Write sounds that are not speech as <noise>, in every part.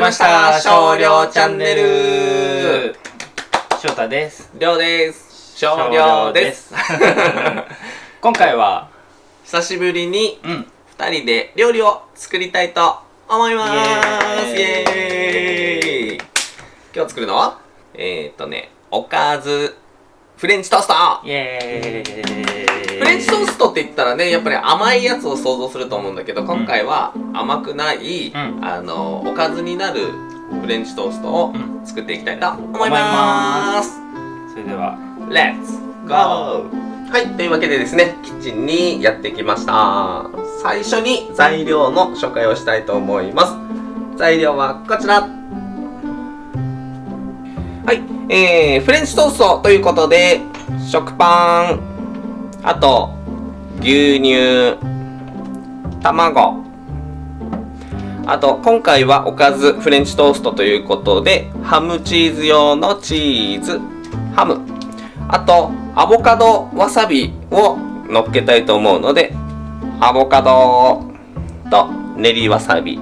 りました。少量チャンネル。翔太です。りょうです。少量です。今回は久しぶりにうん。二人で料理を作りたいと思います。イエーイ。今日作るのは？えー、っとねおかずフレンチトーストイエーイフレンチトーストって言ったらねやっぱり甘いやつを想像すると思うんだけど今回は甘くない、うんあのおかずになるフレンチトーストをうん作っていきたいと思います、それでは Let's go! はい、というわけでですね、キッチンにやってきました。最初に材料の紹介をしたいと思います。材料はこちら。えー、フレンチトーストということで、食パン、あと、牛乳、卵、あと、今回はおかずフレンチトーストということで、ハムチーズ用のチーズ、ハム、あと、アボカドわさびを乗っけたいと思うので、アボカドと練りわさび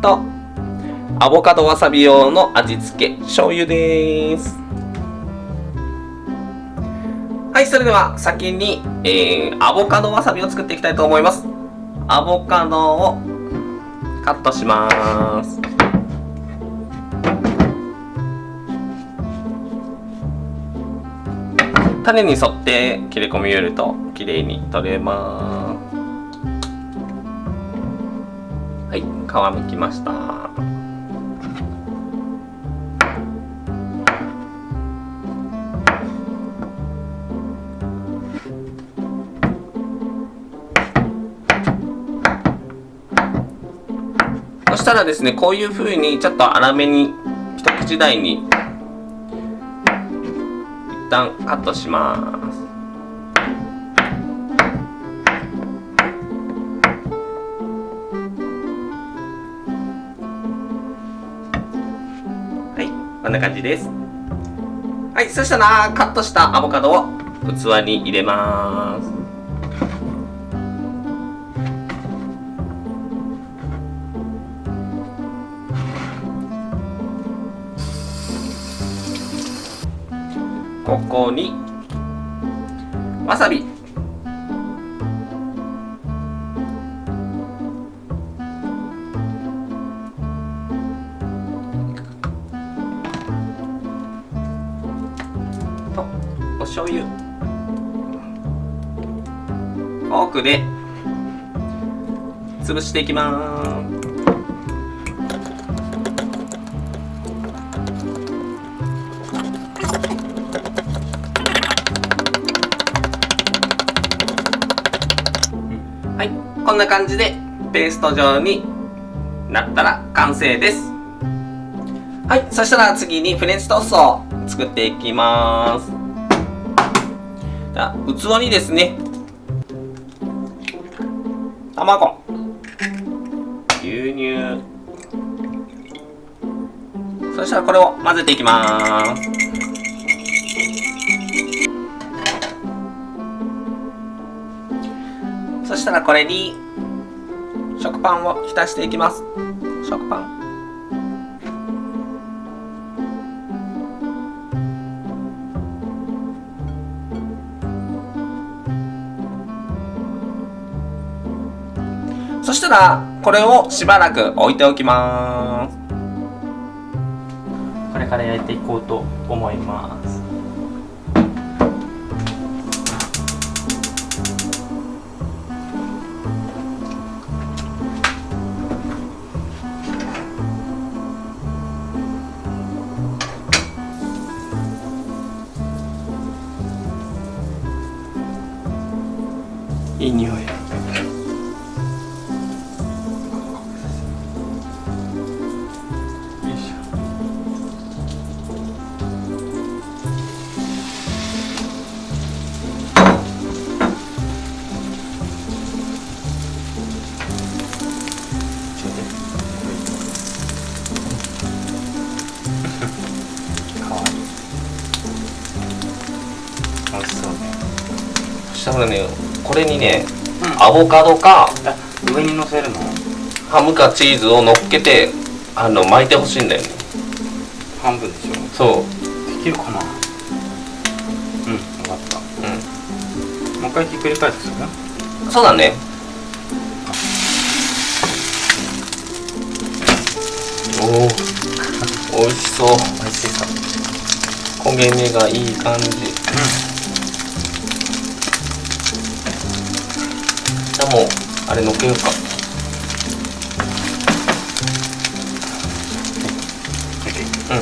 と、アボカドわさび用の味付け、醤油です。はい、それでは先に、えー、アボカドわさびを作っていきたいと思います。アボカドをカットします。種に沿って切れ込みを入れると綺麗に取れますはい皮むきましたそしたらですねこういう風にちょっと粗めに一口大に一旦カットします。はいこんな感じです。はいそしたらカットしたアボカドを器に入れます。ここにわさび。とお醤油。フォークで潰していきます。こんな感じでペースト状になったら完成です。はい、そしたら次にフレンチトーストを作っていきます。じゃあ器にですね、卵、牛乳、そしたらこれを混ぜていきます。そしたらこれに食パンを浸していきます。食パン。そしたらこれをしばらく置いておきます。これから焼いていこうと思います。ねこれにね、うん。アボカドかあ上に乗せるの？ハムかチーズを乗っけてあの巻いてほしいんだよね。半分でしょ？そう。できるかな？うん分かった。うもう一回ひっくり返すんそうだね。おお <laughs> 美味しそう。美味しそう。焦げ目がいい感じ。じゃもうあれのっけようか。うん。あ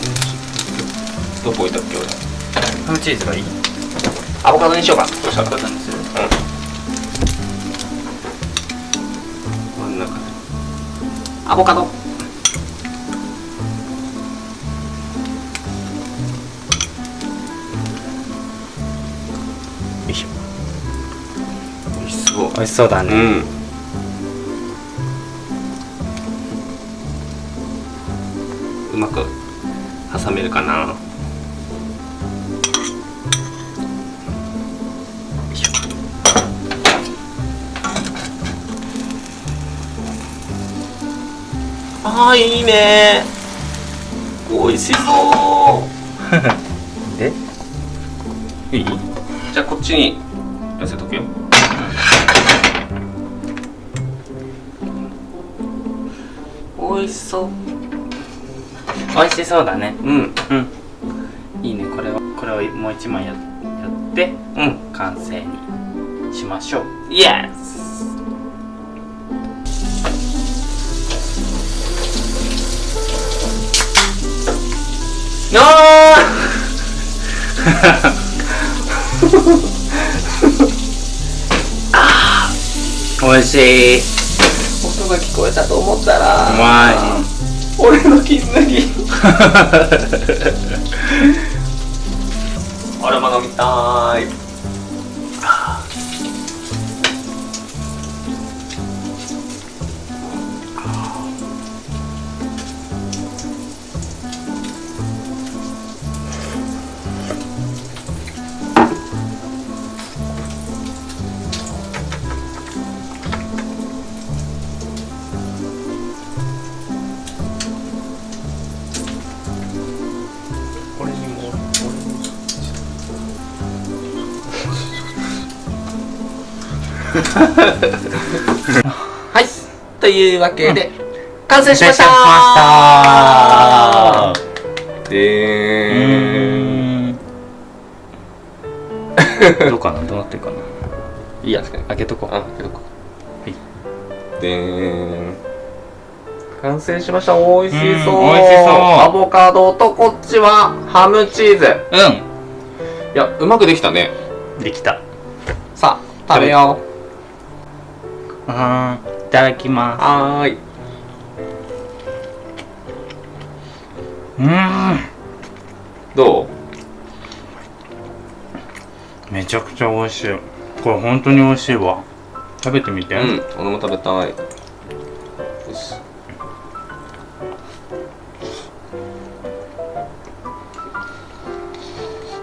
美味しい。どこ置いたっけ俺。ハムチーズがいいアボカドにしようか。そしたらアボカドにする真ん中。でアボカド美味しそうだうん。うまく挟めるかな。あーいいね。美味しそう。<laughs> でいい？じゃあこっちに寄せとくよ美味しそう。美味しそうだね。うん。うん。いいねこれは。これをもう一枚ややってうん。完成にしましょう。イエスあ美味しいー音が聞こえたと思ったらうまい。俺の <laughs> 飲みたい <laughs> はい。というわけで、完成しました。でどうかな？どうなってるかな？いいや開けとこう。あけどこい。でーん。完成しました。美味しそう。うん美味しそう。アボカドとこっちはハムチーズ。ういやうまくできたね。んできた。さあ食べようーんいただきうまはーい。すうーん。どう？めちゃくちゃ美味しい。これ本当に美味しいわ。食べてみて。うん俺も食べたい。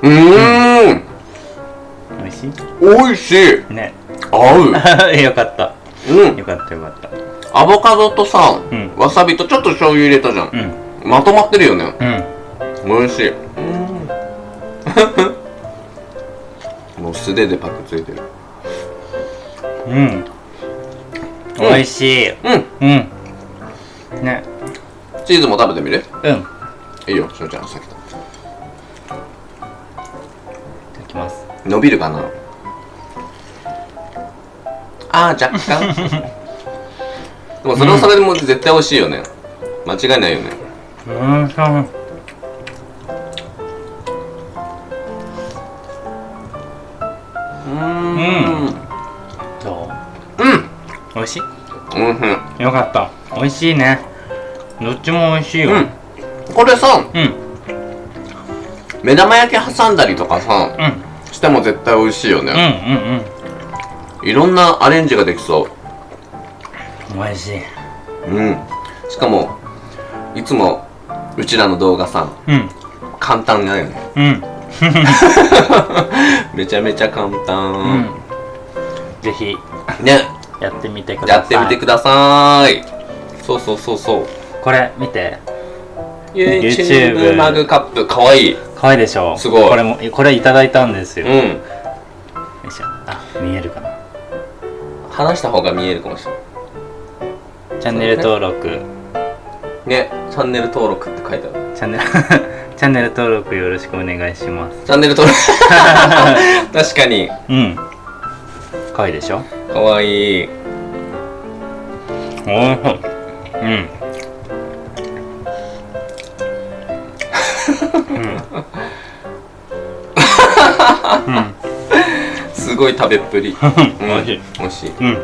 うーん。美味し美味しいい。ね。合う。<laughs> よかったうん。よかったよかった。アボカドとさ、うん。わさびとちょっと醤油入れたじゃん、うん。まとまってるよね。うん。美味しい。<laughs> もう素手でパクついてる。うん。美味しい。うん。うん。ね。チーズも食べてみる？うん。いいいよしのちゃん先だただきます。伸びるかな？あー若干。でもそれはそれでも絶対美味しいよね。間違いないよね。うんそううーん。どう？ん。う美味しい？うんよかった。美味しいね。どっちも美味しいよ。うん。これさうん。目玉焼き挟んだりとかさうん。しても絶対美味しいようんね、うんいろんなアレンジができそう。ん美味しい。ううん。しかもいつもうちらの動画さうん。簡単だよね。うん。<laughs> めちゃめちゃ簡う単、ん。ぜひね。やってみてください。やってみてください。そうそうそうそう。これ見て。YouTube マグカップ。かわいい。可愛いでしょすごい。これもこれいただいたんですよ、ようん。いしょ。あ見えるかな話した方が見えるかもしれない。チャンネル登録。ねチャンネル登録って書いてある。チャンネル <laughs> チャンネル登録よろしくお願いします。チャンネル登録。<laughs> 確かに。うん。可愛いでしょ？かわい。いおいしいうんうんごい食べっぷり、<laughs> うん、美味しい。美味しい。うん。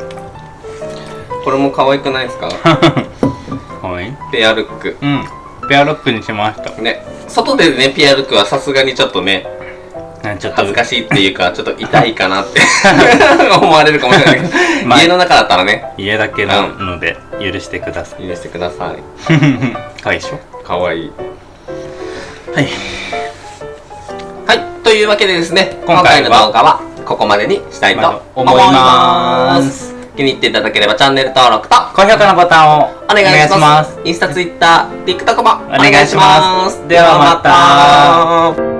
これも可愛くないですか？<laughs> 可愛い。ペアルック。うん。ペアロックにしました。ね。外でねペアルックはさすがにちょっとねねちょっと。恥ずかしいっていうか <laughs> ちょっと痛いかなって思われるかもしれないけど、まあ。家の中だったらね。家だけなので許してください。許してください。可愛いでしょ？かわい。いはい。はい。というわけでですね今回の動画はここまでにしたいと思います。気に入っていただければチャンネル登録と高評価のボタンをお願いします。インスタ、ツイッター、TikTok もお願いします。お願いします。ではまた